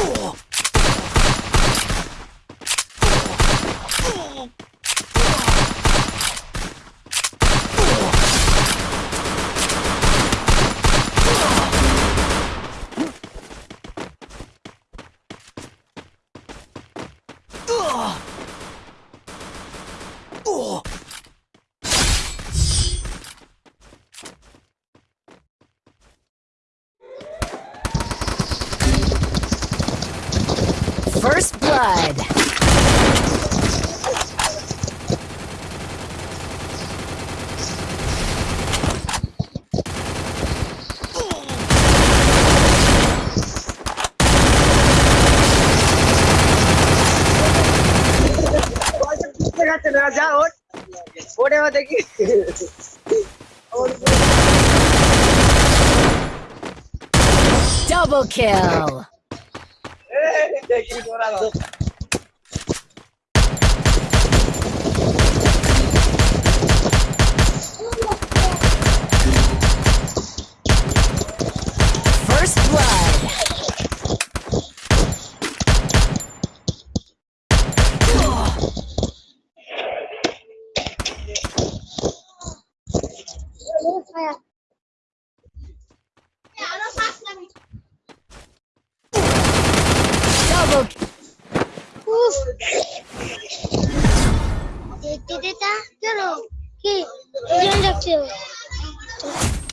Ugh! First blood. Double kill! Give. First blood. Yeah. out. Oof. देखते थे चलो कि रखते हो